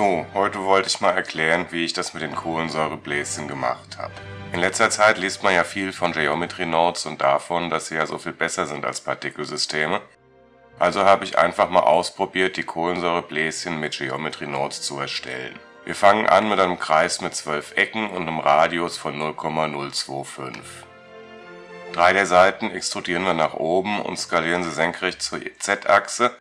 So, heute wollte ich mal erklären, wie ich das mit den Kohlensäurebläschen gemacht habe. In letzter Zeit liest man ja viel von Geometry Notes und davon, dass sie ja so viel besser sind als Partikelsysteme. Also habe ich einfach mal ausprobiert, die Kohlensäurebläschen mit Geometry Notes zu erstellen. Wir fangen an mit einem Kreis mit 12 Ecken und einem Radius von 0,025. Drei der Seiten extrudieren wir nach oben und skalieren sie senkrecht zur Z-Achse.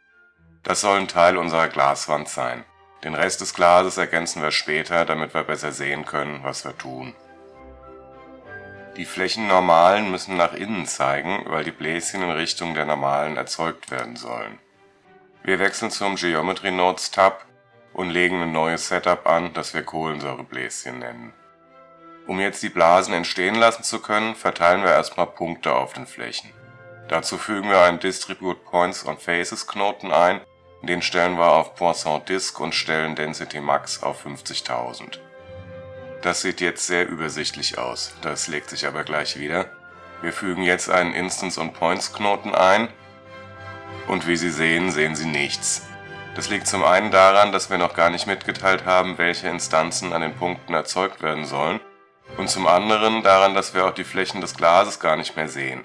Das soll ein Teil unserer Glaswand sein. Den Rest des Glases ergänzen wir später, damit wir besser sehen können, was wir tun. Die Flächennormalen müssen nach innen zeigen, weil die Bläschen in Richtung der Normalen erzeugt werden sollen. Wir wechseln zum Geometry Nodes Tab und legen ein neues Setup an, das wir Kohlensäurebläschen nennen. Um jetzt die Blasen entstehen lassen zu können, verteilen wir erstmal Punkte auf den Flächen. Dazu fügen wir einen Distribute Points on Faces Knoten ein, den stellen wir auf Poisson Disk und stellen Density Max auf 50.000. Das sieht jetzt sehr übersichtlich aus, das legt sich aber gleich wieder. Wir fügen jetzt einen Instance on Points Knoten ein und wie Sie sehen, sehen Sie nichts. Das liegt zum einen daran, dass wir noch gar nicht mitgeteilt haben, welche Instanzen an den Punkten erzeugt werden sollen und zum anderen daran, dass wir auch die Flächen des Glases gar nicht mehr sehen.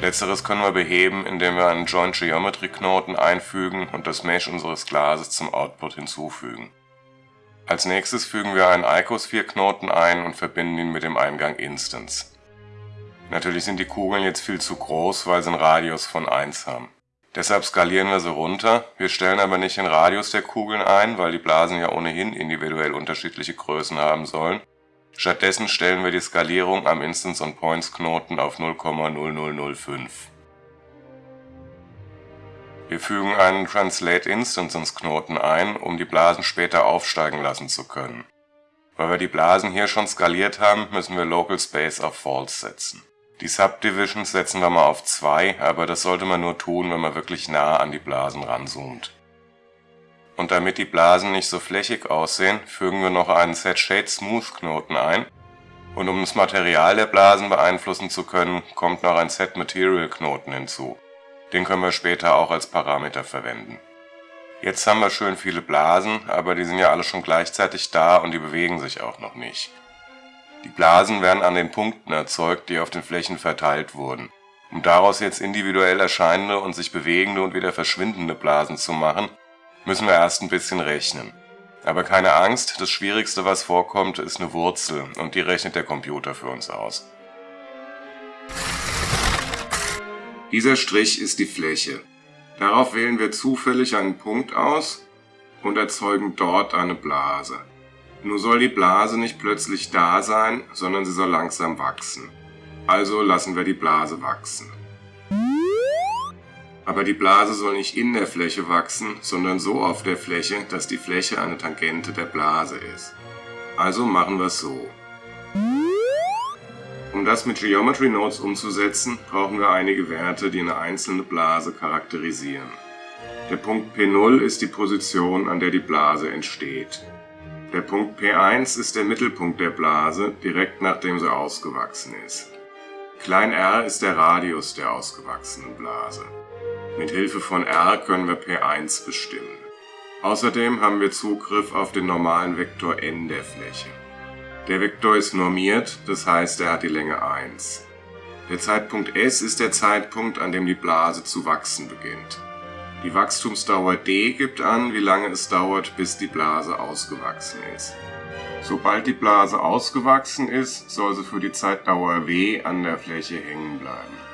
Letzteres können wir beheben, indem wir einen Joint Geometry Knoten einfügen und das Mesh unseres Glases zum Output hinzufügen. Als nächstes fügen wir einen Icosphere Knoten ein und verbinden ihn mit dem Eingang Instance. Natürlich sind die Kugeln jetzt viel zu groß, weil sie einen Radius von 1 haben. Deshalb skalieren wir sie runter, wir stellen aber nicht den Radius der Kugeln ein, weil die Blasen ja ohnehin individuell unterschiedliche Größen haben sollen, Stattdessen stellen wir die Skalierung am Instance on Points Knoten auf 0,0005. Wir fügen einen Translate Instances Knoten ein, um die Blasen später aufsteigen lassen zu können. Weil wir die Blasen hier schon skaliert haben, müssen wir Local Space auf False setzen. Die Subdivisions setzen wir mal auf 2, aber das sollte man nur tun, wenn man wirklich nah an die Blasen ranzoomt und damit die Blasen nicht so flächig aussehen, fügen wir noch einen Set Shade Smooth Knoten ein und um das Material der Blasen beeinflussen zu können, kommt noch ein Set Material Knoten hinzu. Den können wir später auch als Parameter verwenden. Jetzt haben wir schön viele Blasen, aber die sind ja alle schon gleichzeitig da und die bewegen sich auch noch nicht. Die Blasen werden an den Punkten erzeugt, die auf den Flächen verteilt wurden. Um daraus jetzt individuell erscheinende und sich bewegende und wieder verschwindende Blasen zu machen, müssen wir erst ein bisschen rechnen. Aber keine Angst, das Schwierigste, was vorkommt, ist eine Wurzel und die rechnet der Computer für uns aus. Dieser Strich ist die Fläche. Darauf wählen wir zufällig einen Punkt aus und erzeugen dort eine Blase. Nur soll die Blase nicht plötzlich da sein, sondern sie soll langsam wachsen. Also lassen wir die Blase wachsen. Aber die Blase soll nicht in der Fläche wachsen, sondern so auf der Fläche, dass die Fläche eine Tangente der Blase ist. Also machen wir es so. Um das mit Geometry Nodes umzusetzen, brauchen wir einige Werte, die eine einzelne Blase charakterisieren. Der Punkt P0 ist die Position, an der die Blase entsteht. Der Punkt P1 ist der Mittelpunkt der Blase, direkt nachdem sie ausgewachsen ist. Klein r ist der Radius der ausgewachsenen Blase. Mit Hilfe von R können wir P1 bestimmen. Außerdem haben wir Zugriff auf den normalen Vektor n der Fläche. Der Vektor ist normiert, das heißt er hat die Länge 1. Der Zeitpunkt S ist der Zeitpunkt, an dem die Blase zu wachsen beginnt. Die Wachstumsdauer d gibt an, wie lange es dauert, bis die Blase ausgewachsen ist. Sobald die Blase ausgewachsen ist, soll sie für die Zeitdauer w an der Fläche hängen bleiben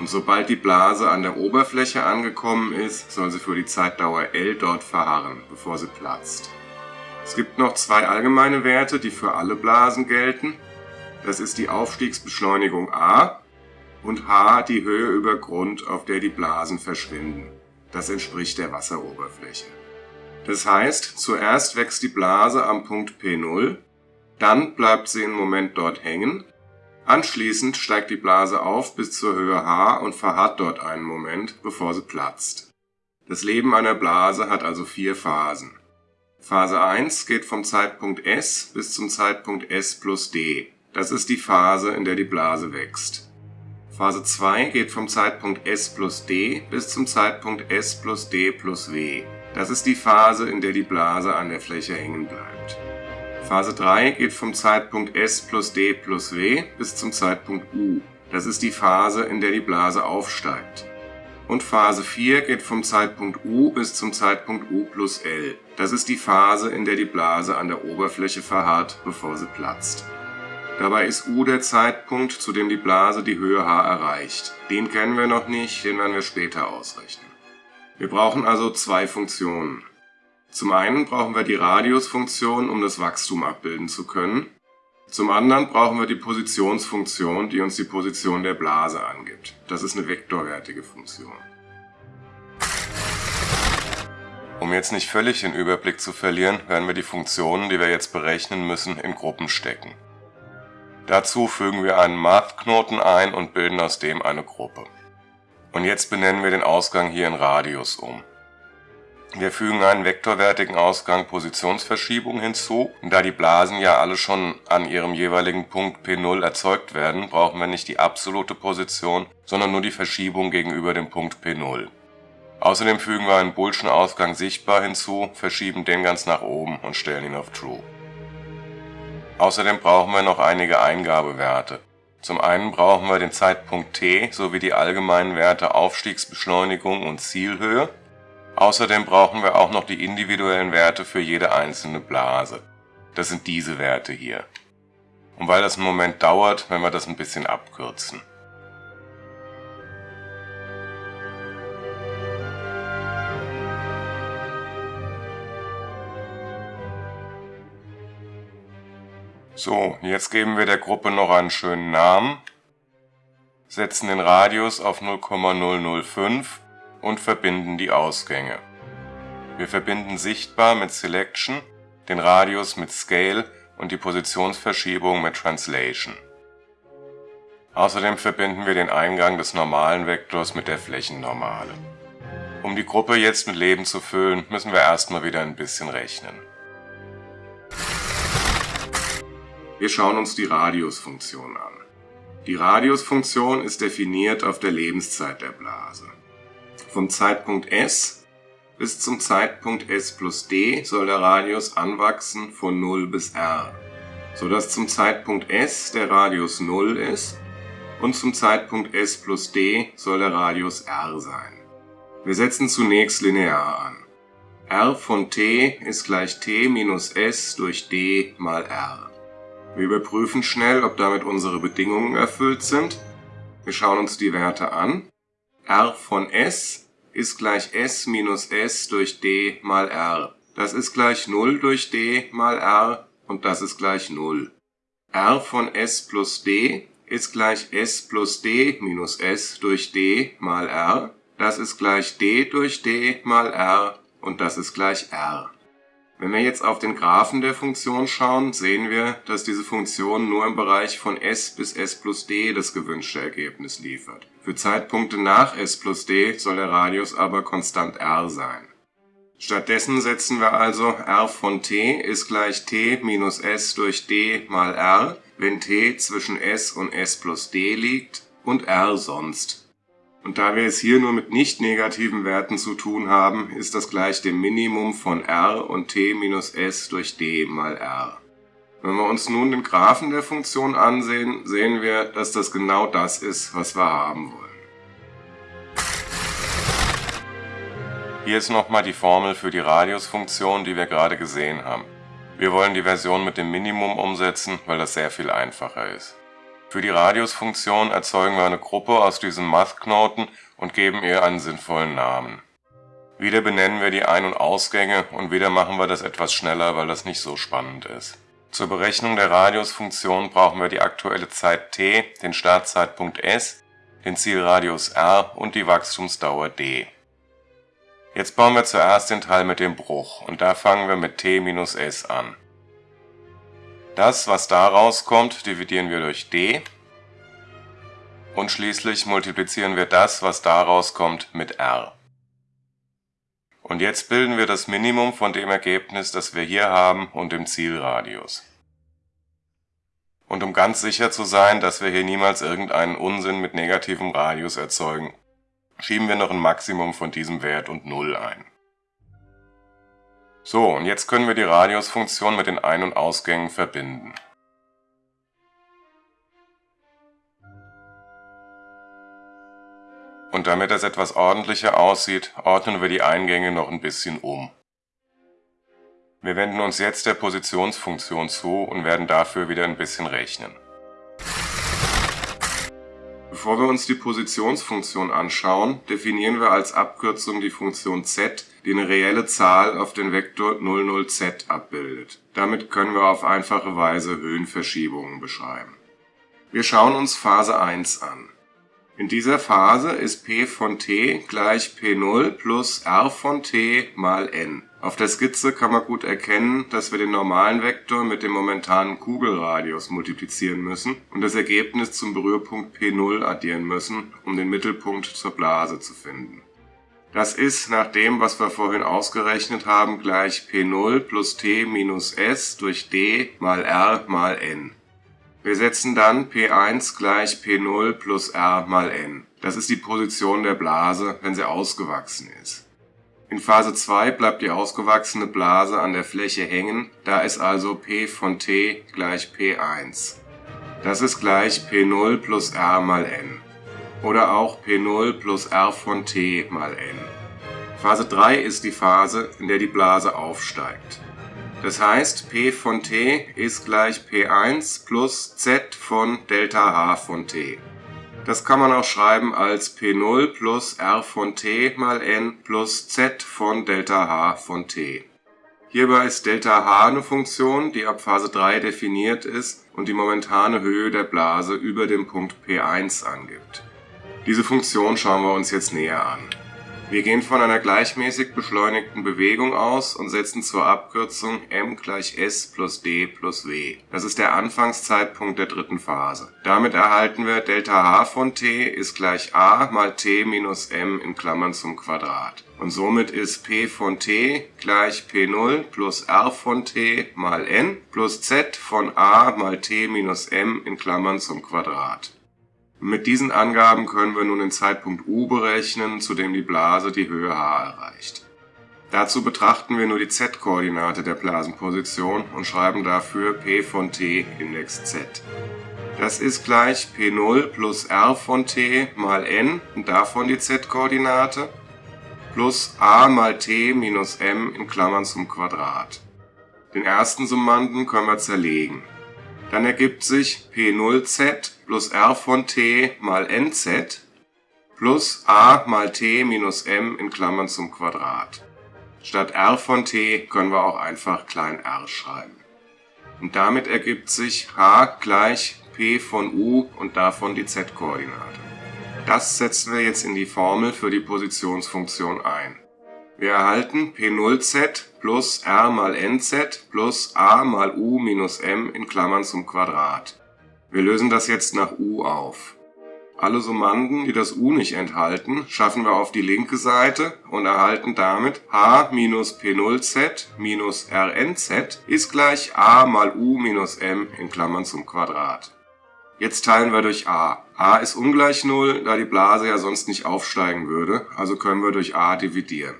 und sobald die Blase an der Oberfläche angekommen ist, soll sie für die Zeitdauer L dort verharren, bevor sie platzt. Es gibt noch zwei allgemeine Werte, die für alle Blasen gelten. Das ist die Aufstiegsbeschleunigung a und h die Höhe über Grund, auf der die Blasen verschwinden. Das entspricht der Wasseroberfläche. Das heißt, zuerst wächst die Blase am Punkt P0, dann bleibt sie einen Moment dort hängen Anschließend steigt die Blase auf bis zur Höhe h und verharrt dort einen Moment, bevor sie platzt. Das Leben einer Blase hat also vier Phasen. Phase 1 geht vom Zeitpunkt S bis zum Zeitpunkt S plus d. Das ist die Phase, in der die Blase wächst. Phase 2 geht vom Zeitpunkt S plus d bis zum Zeitpunkt S plus d plus w. Das ist die Phase, in der die Blase an der Fläche hängen bleibt. Phase 3 geht vom Zeitpunkt S plus D plus W bis zum Zeitpunkt U. Das ist die Phase, in der die Blase aufsteigt. Und Phase 4 geht vom Zeitpunkt U bis zum Zeitpunkt U plus L. Das ist die Phase, in der die Blase an der Oberfläche verharrt, bevor sie platzt. Dabei ist U der Zeitpunkt, zu dem die Blase die Höhe h erreicht. Den kennen wir noch nicht, den werden wir später ausrechnen. Wir brauchen also zwei Funktionen. Zum einen brauchen wir die Radiusfunktion, um das Wachstum abbilden zu können. Zum anderen brauchen wir die Positionsfunktion, die uns die Position der Blase angibt. Das ist eine vektorwertige Funktion. Um jetzt nicht völlig den Überblick zu verlieren, werden wir die Funktionen, die wir jetzt berechnen müssen, in Gruppen stecken. Dazu fügen wir einen Math-Knoten ein und bilden aus dem eine Gruppe. Und jetzt benennen wir den Ausgang hier in Radius um. Wir fügen einen vektorwertigen Ausgang Positionsverschiebung hinzu. Da die Blasen ja alle schon an ihrem jeweiligen Punkt P0 erzeugt werden, brauchen wir nicht die absolute Position, sondern nur die Verschiebung gegenüber dem Punkt P0. Außerdem fügen wir einen Boolschen Ausgang sichtbar hinzu, verschieben den ganz nach oben und stellen ihn auf True. Außerdem brauchen wir noch einige Eingabewerte. Zum einen brauchen wir den Zeitpunkt t sowie die allgemeinen Werte Aufstiegsbeschleunigung und Zielhöhe. Außerdem brauchen wir auch noch die individuellen Werte für jede einzelne Blase. Das sind diese Werte hier. Und weil das einen Moment dauert, werden wir das ein bisschen abkürzen. So, jetzt geben wir der Gruppe noch einen schönen Namen, setzen den Radius auf 0,005 und verbinden die Ausgänge. Wir verbinden sichtbar mit Selection, den Radius mit Scale und die Positionsverschiebung mit Translation. Außerdem verbinden wir den Eingang des normalen Vektors mit der Flächennormale. Um die Gruppe jetzt mit Leben zu füllen, müssen wir erstmal wieder ein bisschen rechnen. Wir schauen uns die Radiusfunktion an. Die Radiusfunktion ist definiert auf der Lebenszeit der Blase. Vom Zeitpunkt S bis zum Zeitpunkt S plus d soll der Radius anwachsen von 0 bis r, sodass zum Zeitpunkt S der Radius 0 ist und zum Zeitpunkt S plus d soll der Radius r sein. Wir setzen zunächst linear an. r von t ist gleich t minus s durch d mal r. Wir überprüfen schnell, ob damit unsere Bedingungen erfüllt sind. Wir schauen uns die Werte an. R von s ist gleich s minus s durch d mal r. Das ist gleich 0 durch d mal r und das ist gleich 0. r von s plus d ist gleich s plus d minus s durch d mal r. Das ist gleich d durch d mal r und das ist gleich r. Wenn wir jetzt auf den Graphen der Funktion schauen, sehen wir, dass diese Funktion nur im Bereich von s bis s plus d das gewünschte Ergebnis liefert. Für Zeitpunkte nach s plus d soll der Radius aber konstant r sein. Stattdessen setzen wir also r von t ist gleich t minus s durch d mal r, wenn t zwischen s und s plus d liegt und r sonst. Und da wir es hier nur mit nicht negativen Werten zu tun haben, ist das gleich dem Minimum von r und t minus s durch d mal r. Wenn wir uns nun den Graphen der Funktion ansehen, sehen wir, dass das genau das ist, was wir haben wollen. Hier ist nochmal die Formel für die Radiusfunktion, die wir gerade gesehen haben. Wir wollen die Version mit dem Minimum umsetzen, weil das sehr viel einfacher ist. Für die Radiusfunktion erzeugen wir eine Gruppe aus diesen Math-Knoten und geben ihr einen sinnvollen Namen. Wieder benennen wir die Ein- und Ausgänge und wieder machen wir das etwas schneller, weil das nicht so spannend ist. Zur Berechnung der Radiusfunktion brauchen wir die aktuelle Zeit t, den Startzeitpunkt s, den Zielradius r und die Wachstumsdauer d. Jetzt bauen wir zuerst den Teil mit dem Bruch und da fangen wir mit t minus s an. Das, was da rauskommt, dividieren wir durch d und schließlich multiplizieren wir das, was da rauskommt, mit r. Und jetzt bilden wir das Minimum von dem Ergebnis, das wir hier haben und dem Zielradius. Und um ganz sicher zu sein, dass wir hier niemals irgendeinen Unsinn mit negativem Radius erzeugen, schieben wir noch ein Maximum von diesem Wert und 0 ein. So, und jetzt können wir die Radiusfunktion mit den Ein- und Ausgängen verbinden. Und damit das etwas ordentlicher aussieht, ordnen wir die Eingänge noch ein bisschen um. Wir wenden uns jetzt der Positionsfunktion zu und werden dafür wieder ein bisschen rechnen. Bevor wir uns die Positionsfunktion anschauen, definieren wir als Abkürzung die Funktion z, die eine reelle Zahl auf den Vektor 00z abbildet. Damit können wir auf einfache Weise Höhenverschiebungen beschreiben. Wir schauen uns Phase 1 an. In dieser Phase ist p von t gleich p0 plus r von t mal n. Auf der Skizze kann man gut erkennen, dass wir den normalen Vektor mit dem momentanen Kugelradius multiplizieren müssen und das Ergebnis zum Berührpunkt p0 addieren müssen, um den Mittelpunkt zur Blase zu finden. Das ist nach dem, was wir vorhin ausgerechnet haben, gleich p0 plus t minus s durch d mal r mal n. Wir setzen dann P1 gleich P0 plus R mal n. Das ist die Position der Blase, wenn sie ausgewachsen ist. In Phase 2 bleibt die ausgewachsene Blase an der Fläche hängen, da ist also P von T gleich P1. Das ist gleich P0 plus R mal n. Oder auch P0 plus R von T mal n. Phase 3 ist die Phase, in der die Blase aufsteigt. Das heißt, P von t ist gleich P1 plus Z von Delta H von t. Das kann man auch schreiben als P0 plus R von t mal n plus Z von Delta H von t. Hierbei ist Delta H eine Funktion, die ab Phase 3 definiert ist und die momentane Höhe der Blase über dem Punkt P1 angibt. Diese Funktion schauen wir uns jetzt näher an. Wir gehen von einer gleichmäßig beschleunigten Bewegung aus und setzen zur Abkürzung m gleich s plus d plus w. Das ist der Anfangszeitpunkt der dritten Phase. Damit erhalten wir Delta h von t ist gleich a mal t minus m in Klammern zum Quadrat. Und somit ist p von t gleich p0 plus r von t mal n plus z von a mal t minus m in Klammern zum Quadrat. Mit diesen Angaben können wir nun den Zeitpunkt u berechnen, zu dem die Blase die Höhe h erreicht. Dazu betrachten wir nur die z-Koordinate der Blasenposition und schreiben dafür p von t Index z. Das ist gleich p0 plus r von t mal n und davon die z-Koordinate plus a mal t minus m in Klammern zum Quadrat. Den ersten Summanden können wir zerlegen. Dann ergibt sich P0z plus r von t mal nz plus a mal t minus m in Klammern zum Quadrat. Statt r von t können wir auch einfach klein r schreiben. Und damit ergibt sich h gleich p von u und davon die z-Koordinate. Das setzen wir jetzt in die Formel für die Positionsfunktion ein. Wir erhalten P0z plus r mal nz plus a mal u minus m in Klammern zum Quadrat. Wir lösen das jetzt nach u auf. Alle Summanden, die das u nicht enthalten, schaffen wir auf die linke Seite und erhalten damit h minus p0z minus rnz ist gleich a mal u minus m in Klammern zum Quadrat. Jetzt teilen wir durch a. a ist ungleich 0, da die Blase ja sonst nicht aufsteigen würde, also können wir durch a dividieren.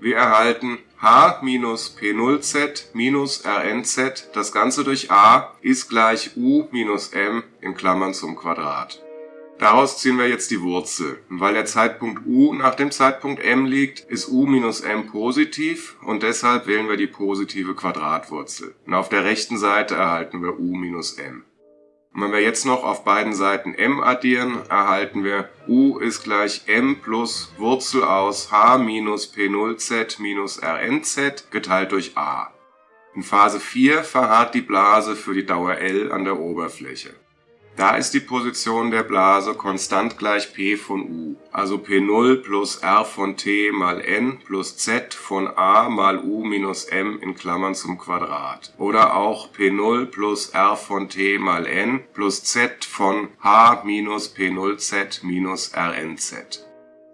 Wir erhalten h minus p0z minus rnz, das Ganze durch a, ist gleich u minus m in Klammern zum Quadrat. Daraus ziehen wir jetzt die Wurzel. Und weil der Zeitpunkt u nach dem Zeitpunkt m liegt, ist u minus m positiv und deshalb wählen wir die positive Quadratwurzel. Und auf der rechten Seite erhalten wir u minus m. Und wenn wir jetzt noch auf beiden Seiten m addieren, erhalten wir u ist gleich m plus Wurzel aus h minus p0z minus rnz geteilt durch a. In Phase 4 verharrt die Blase für die Dauer L an der Oberfläche. Da ist die Position der Blase konstant gleich P von U, also P0 plus R von T mal N plus Z von A mal U minus M in Klammern zum Quadrat. Oder auch P0 plus R von T mal N plus Z von H minus P0Z minus RNZ.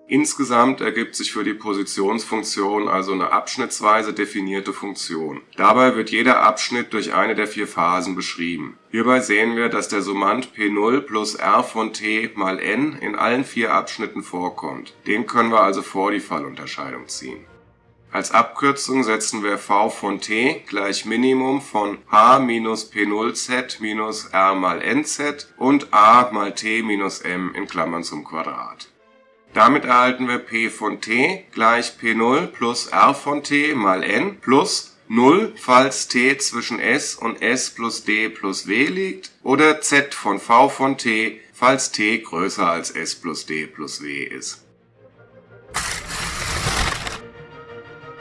Insgesamt ergibt sich für die Positionsfunktion also eine abschnittsweise definierte Funktion. Dabei wird jeder Abschnitt durch eine der vier Phasen beschrieben. Hierbei sehen wir, dass der Summand P0 plus R von t mal n in allen vier Abschnitten vorkommt. Den können wir also vor die Fallunterscheidung ziehen Als Abkürzung setzen wir v von t gleich Minimum von h minus p0z minus r mal nz und a mal t minus m in Klammern zum Quadrat. Damit erhalten wir p von t gleich p0 plus r von t mal n plus 0, falls t zwischen s und s plus d plus w liegt oder z von v von t, falls t größer als s plus d plus w ist.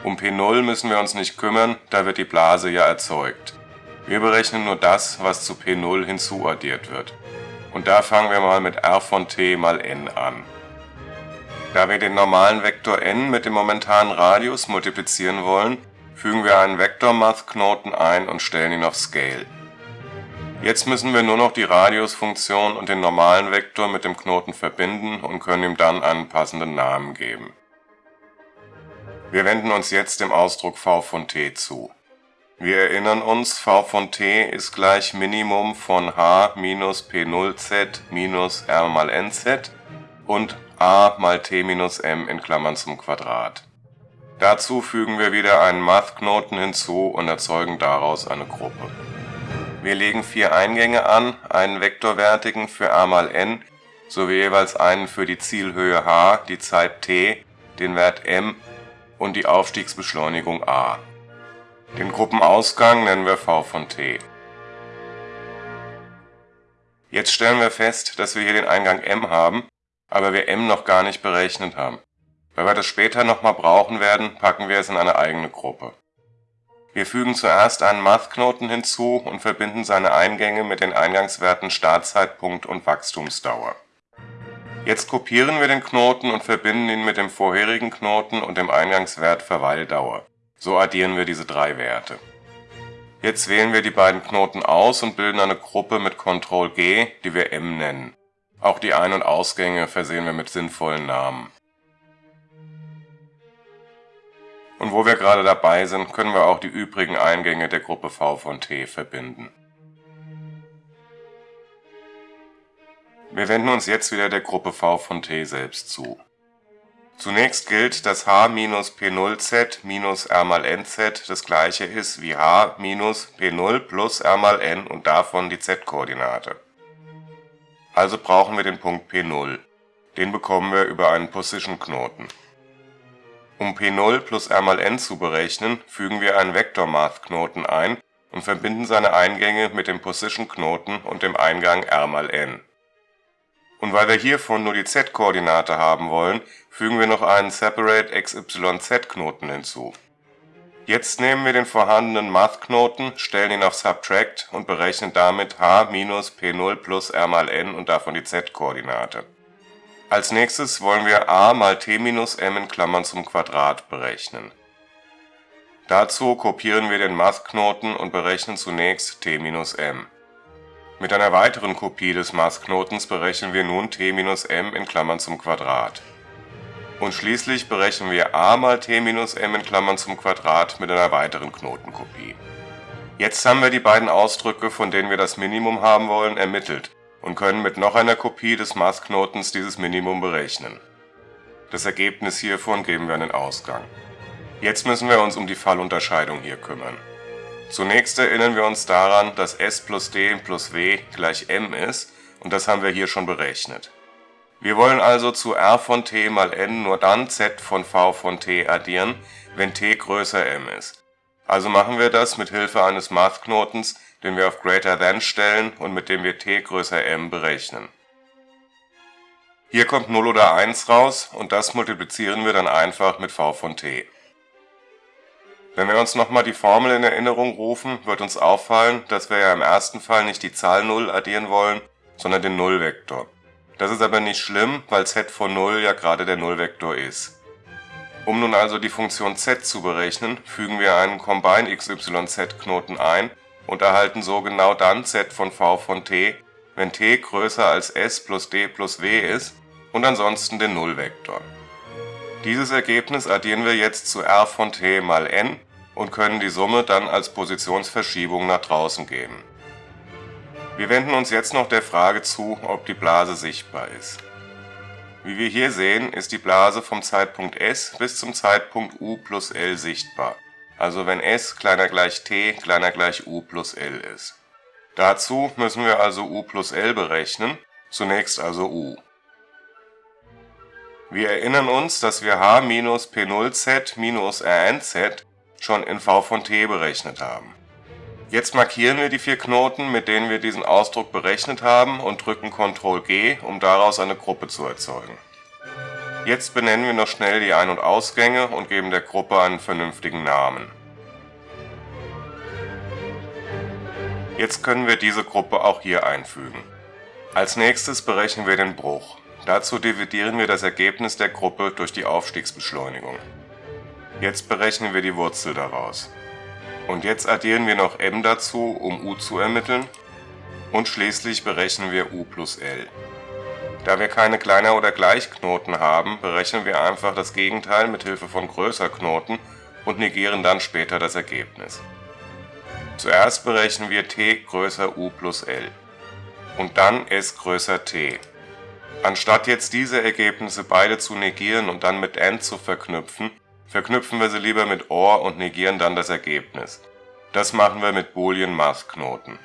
Um P0 müssen wir uns nicht kümmern, da wird die Blase ja erzeugt. Wir berechnen nur das, was zu P0 hinzuaddiert wird. Und da fangen wir mal mit r von t mal n an. Da wir den normalen Vektor n mit dem momentanen Radius multiplizieren wollen, fügen wir einen Vektor-Math-Knoten ein und stellen ihn auf Scale. Jetzt müssen wir nur noch die Radiusfunktion und den normalen Vektor mit dem Knoten verbinden und können ihm dann einen passenden Namen geben. Wir wenden uns jetzt dem Ausdruck v von t zu. Wir erinnern uns, v von t ist gleich Minimum von h minus p0z minus r mal nz und a mal t minus m in Klammern zum Quadrat. Dazu fügen wir wieder einen Math-Knoten hinzu und erzeugen daraus eine Gruppe. Wir legen vier Eingänge an, einen vektorwertigen für a mal n sowie jeweils einen für die Zielhöhe h, die Zeit t, den Wert m und die Aufstiegsbeschleunigung a. Den Gruppenausgang nennen wir v von t. Jetzt stellen wir fest, dass wir hier den Eingang m haben, aber wir m noch gar nicht berechnet haben. Weil wir das später nochmal brauchen werden, packen wir es in eine eigene Gruppe. Wir fügen zuerst einen Math-Knoten hinzu und verbinden seine Eingänge mit den Eingangswerten Startzeitpunkt und Wachstumsdauer Jetzt kopieren wir den Knoten und verbinden ihn mit dem vorherigen Knoten und dem Eingangswert Verweildauer. So addieren wir diese drei Werte. Jetzt wählen wir die beiden Knoten aus und bilden eine Gruppe mit Ctrl G, die wir M nennen. Auch die Ein- und Ausgänge versehen wir mit sinnvollen Namen. Und wo wir gerade dabei sind, können wir auch die übrigen Eingänge der Gruppe V von T verbinden Wir wenden uns jetzt wieder der Gruppe V von T selbst zu. Zunächst gilt, dass h minus p0z minus r mal nz das gleiche ist wie h minus p0 plus r mal n und davon die z-Koordinate. Also brauchen wir den Punkt p0. Den bekommen wir über einen Position-Knoten. Um p0 plus r mal n zu berechnen, fügen wir einen Vektor-Math-Knoten ein und verbinden seine Eingänge mit dem Position-Knoten und dem Eingang r mal n und weil wir hiervon nur die z-Koordinate haben wollen, fügen wir noch einen Separate XYZ-Knoten hinzu. Jetzt nehmen wir den vorhandenen Math-Knoten, stellen ihn auf Subtract und berechnen damit h minus p0 plus r mal n und davon die z-Koordinate. Als nächstes wollen wir a mal t minus m in Klammern zum Quadrat berechnen. Dazu kopieren wir den Math-Knoten und berechnen zunächst t minus m mit einer weiteren Kopie des Maßknotens berechnen wir nun t minus m in Klammern zum Quadrat. Und schließlich berechnen wir a mal t minus m in Klammern zum Quadrat mit einer weiteren Knotenkopie. Jetzt haben wir die beiden Ausdrücke, von denen wir das Minimum haben wollen, ermittelt und können mit noch einer Kopie des Maßknotens dieses Minimum berechnen. Das Ergebnis hiervon geben wir an den Ausgang. Jetzt müssen wir uns um die Fallunterscheidung hier kümmern Zunächst erinnern wir uns daran, dass s plus d plus w gleich m ist und das haben wir hier schon berechnet. Wir wollen also zu r von t mal n nur dann z von v von t addieren, wenn t größer m ist. Also machen wir das mit Hilfe eines Mathknotens, den wir auf Greater Than stellen und mit dem wir t größer m berechnen. Hier kommt 0 oder 1 raus und das multiplizieren wir dann einfach mit v von t wenn wir uns nochmal die Formel in Erinnerung rufen, wird uns auffallen, dass wir ja im ersten Fall nicht die Zahl 0 addieren wollen, sondern den Nullvektor. Das ist aber nicht schlimm, weil z von 0 ja gerade der Nullvektor ist. Um nun also die Funktion z zu berechnen, fügen wir einen Combine xyz-Knoten ein und erhalten so genau dann z von v von t, wenn t größer als s plus d plus w ist und ansonsten den Nullvektor. Dieses Ergebnis addieren wir jetzt zu r von t mal n und können die Summe dann als Positionsverschiebung nach draußen geben. Wir wenden uns jetzt noch der Frage zu, ob die Blase sichtbar ist. Wie wir hier sehen, ist die Blase vom Zeitpunkt S bis zum Zeitpunkt U plus L sichtbar, also wenn S kleiner gleich t kleiner gleich U plus L ist. Dazu müssen wir also U plus L berechnen, zunächst also U. Wir erinnern uns, dass wir h minus P0z minus Rnz schon in v von t berechnet haben. Jetzt markieren wir die vier Knoten, mit denen wir diesen Ausdruck berechnet haben und drücken Ctrl G, um daraus eine Gruppe zu erzeugen. Jetzt benennen wir noch schnell die Ein- und Ausgänge und geben der Gruppe einen vernünftigen Namen. Jetzt können wir diese Gruppe auch hier einfügen. Als nächstes berechnen wir den Bruch. Dazu dividieren wir das Ergebnis der Gruppe durch die Aufstiegsbeschleunigung. Jetzt berechnen wir die Wurzel daraus. Und jetzt addieren wir noch m dazu, um u zu ermitteln. Und schließlich berechnen wir u plus l. Da wir keine Kleiner- oder Gleichknoten haben, berechnen wir einfach das Gegenteil mit Hilfe von Größerknoten und negieren dann später das Ergebnis. Zuerst berechnen wir t größer u plus l und dann s größer t. Anstatt jetzt diese Ergebnisse beide zu negieren und dann mit AND zu verknüpfen, verknüpfen wir sie lieber mit OR und negieren dann das Ergebnis. Das machen wir mit Boolean-Math-Knoten.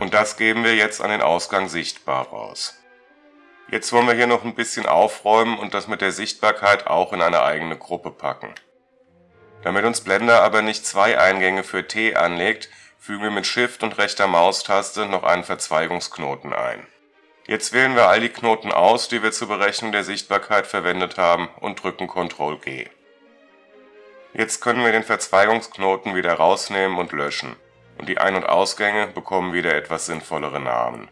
Und das geben wir jetzt an den Ausgang sichtbar raus. Jetzt wollen wir hier noch ein bisschen aufräumen und das mit der Sichtbarkeit auch in eine eigene Gruppe packen. Damit uns Blender aber nicht zwei Eingänge für T anlegt, fügen wir mit Shift und rechter Maustaste noch einen Verzweigungsknoten ein Jetzt wählen wir all die Knoten aus, die wir zur Berechnung der Sichtbarkeit verwendet haben und drücken Ctrl G. Jetzt können wir den Verzweigungsknoten wieder rausnehmen und löschen und die Ein- und Ausgänge bekommen wieder etwas sinnvollere Namen.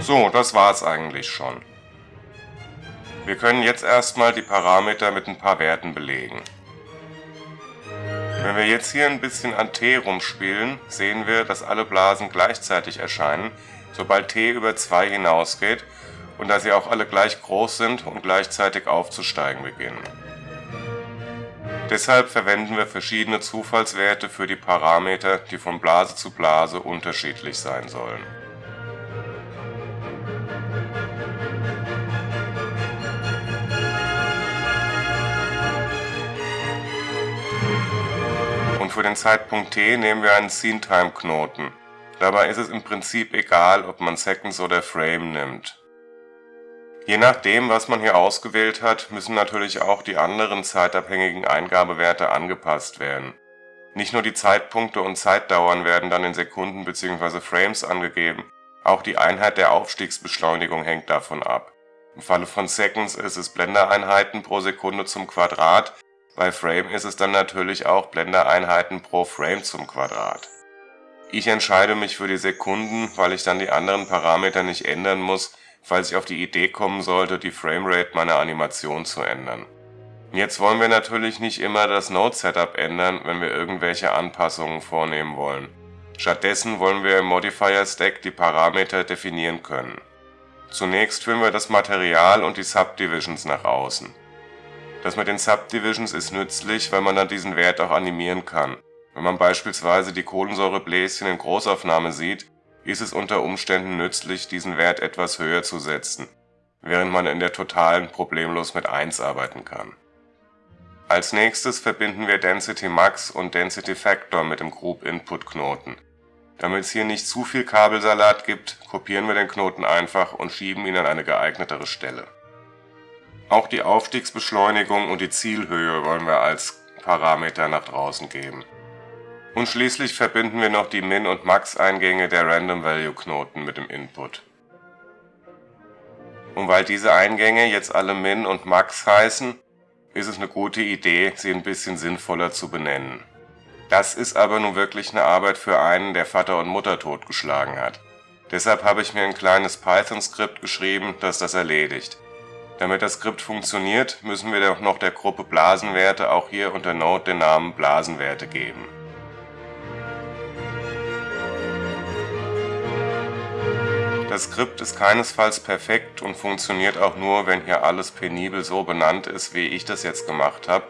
So, das war's eigentlich schon. Wir können jetzt erstmal die Parameter mit ein paar Werten belegen wenn wir jetzt hier ein bisschen an t rumspielen, sehen wir, dass alle Blasen gleichzeitig erscheinen, sobald t über 2 hinausgeht und dass sie auch alle gleich groß sind und gleichzeitig aufzusteigen beginnen. Deshalb verwenden wir verschiedene Zufallswerte für die Parameter, die von Blase zu Blase unterschiedlich sein sollen für den Zeitpunkt t nehmen wir einen Scene-Time-Knoten. Dabei ist es im Prinzip egal, ob man Seconds oder Frame nimmt. Je nachdem, was man hier ausgewählt hat, müssen natürlich auch die anderen zeitabhängigen Eingabewerte angepasst werden. Nicht nur die Zeitpunkte und Zeitdauern werden dann in Sekunden bzw. Frames angegeben, auch die Einheit der Aufstiegsbeschleunigung hängt davon ab. Im Falle von Seconds ist es Blendereinheiten pro Sekunde zum Quadrat, bei Frame ist es dann natürlich auch Blendereinheiten pro Frame zum Quadrat. Ich entscheide mich für die Sekunden, weil ich dann die anderen Parameter nicht ändern muss, falls ich auf die Idee kommen sollte, die Framerate meiner Animation zu ändern. Jetzt wollen wir natürlich nicht immer das Node-Setup ändern, wenn wir irgendwelche Anpassungen vornehmen wollen. Stattdessen wollen wir im Modifier-Stack die Parameter definieren können. Zunächst führen wir das Material und die Subdivisions nach außen das mit den Subdivisions ist nützlich, weil man dann diesen Wert auch animieren kann. Wenn man beispielsweise die Kohlensäurebläschen in Großaufnahme sieht, ist es unter Umständen nützlich, diesen Wert etwas höher zu setzen, während man in der Totalen problemlos mit 1 arbeiten kann. Als nächstes verbinden wir Density Max und Density Factor mit dem Group Input Knoten. Damit es hier nicht zu viel Kabelsalat gibt, kopieren wir den Knoten einfach und schieben ihn an eine geeignetere Stelle auch die Aufstiegsbeschleunigung und die Zielhöhe wollen wir als Parameter nach draußen geben. Und schließlich verbinden wir noch die Min- und Max-Eingänge der Random-Value-Knoten mit dem Input. Und weil diese Eingänge jetzt alle Min und Max heißen, ist es eine gute Idee, sie ein bisschen sinnvoller zu benennen. Das ist aber nun wirklich eine Arbeit für einen, der Vater und Mutter totgeschlagen hat. Deshalb habe ich mir ein kleines Python-Skript geschrieben, das das erledigt. Damit das Skript funktioniert, müssen wir noch der Gruppe Blasenwerte auch hier unter Node den Namen Blasenwerte geben. Das Skript ist keinesfalls perfekt und funktioniert auch nur, wenn hier alles penibel so benannt ist, wie ich das jetzt gemacht habe.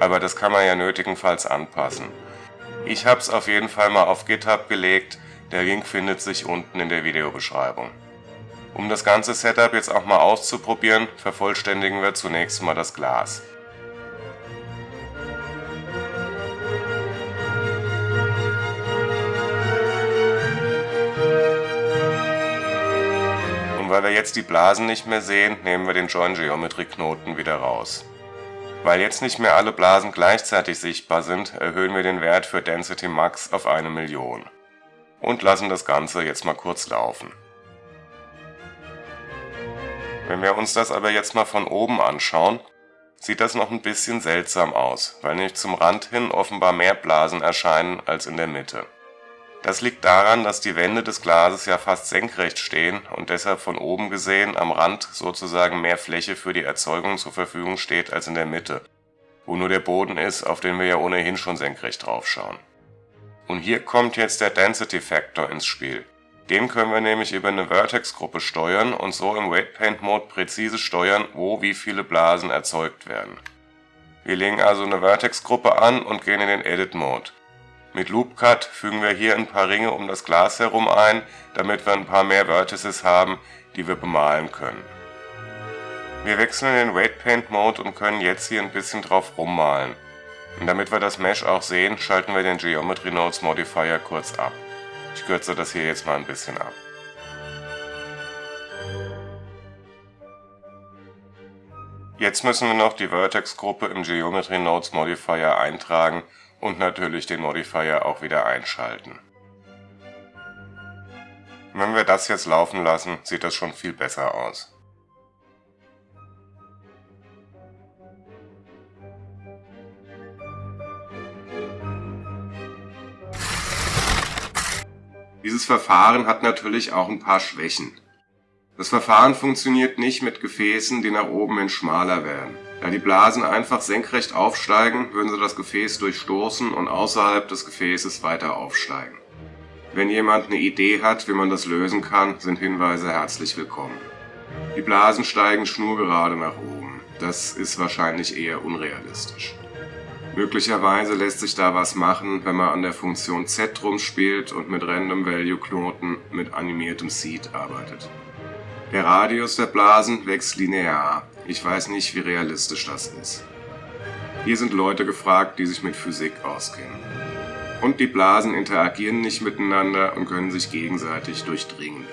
aber das kann man ja nötigenfalls anpassen. Ich habe es auf jeden Fall mal auf GitHub gelegt, der Link findet sich unten in der Videobeschreibung. Um das ganze Setup jetzt auch mal auszuprobieren, vervollständigen wir zunächst mal das Glas. Und weil wir jetzt die Blasen nicht mehr sehen, nehmen wir den Join Geometry Knoten wieder raus. Weil jetzt nicht mehr alle Blasen gleichzeitig sichtbar sind, erhöhen wir den Wert für Density Max auf eine Million. Und lassen das Ganze jetzt mal kurz laufen. Wenn wir uns das aber jetzt mal von oben anschauen, sieht das noch ein bisschen seltsam aus, weil nämlich zum Rand hin offenbar mehr Blasen erscheinen als in der Mitte. Das liegt daran, dass die Wände des Glases ja fast senkrecht stehen und deshalb von oben gesehen am Rand sozusagen mehr Fläche für die Erzeugung zur Verfügung steht als in der Mitte, wo nur der Boden ist, auf den wir ja ohnehin schon senkrecht draufschauen. Und hier kommt jetzt der Density Factor ins Spiel. Den können wir nämlich über eine Vertex-Gruppe steuern und so im Weight Paint Mode präzise steuern, wo wie viele Blasen erzeugt werden. Wir legen also eine Vertex-Gruppe an und gehen in den Edit Mode. Mit Loop Cut fügen wir hier ein paar Ringe um das Glas herum ein, damit wir ein paar mehr Vertices haben, die wir bemalen können. Wir wechseln in den Weight Paint Mode und können jetzt hier ein bisschen drauf rummalen. Und damit wir das Mesh auch sehen, schalten wir den Geometry Nodes Modifier kurz ab. Ich kürze das hier jetzt mal ein bisschen ab. Jetzt müssen wir noch die Vertex-Gruppe im Geometry Nodes Modifier eintragen und natürlich den Modifier auch wieder einschalten. Wenn wir das jetzt laufen lassen, sieht das schon viel besser aus. Dieses Verfahren hat natürlich auch ein paar Schwächen. Das Verfahren funktioniert nicht mit Gefäßen, die nach oben hin schmaler werden. Da die Blasen einfach senkrecht aufsteigen, würden sie das Gefäß durchstoßen und außerhalb des Gefäßes weiter aufsteigen. Wenn jemand eine Idee hat, wie man das lösen kann, sind Hinweise herzlich willkommen. Die Blasen steigen schnurgerade nach oben. Das ist wahrscheinlich eher unrealistisch. Möglicherweise lässt sich da was machen, wenn man an der Funktion Z rumspielt und mit Random Value Knoten mit animiertem Seed arbeitet. Der Radius der Blasen wächst linear. Ich weiß nicht, wie realistisch das ist. Hier sind Leute gefragt, die sich mit Physik auskennen. Und die Blasen interagieren nicht miteinander und können sich gegenseitig durchdringen.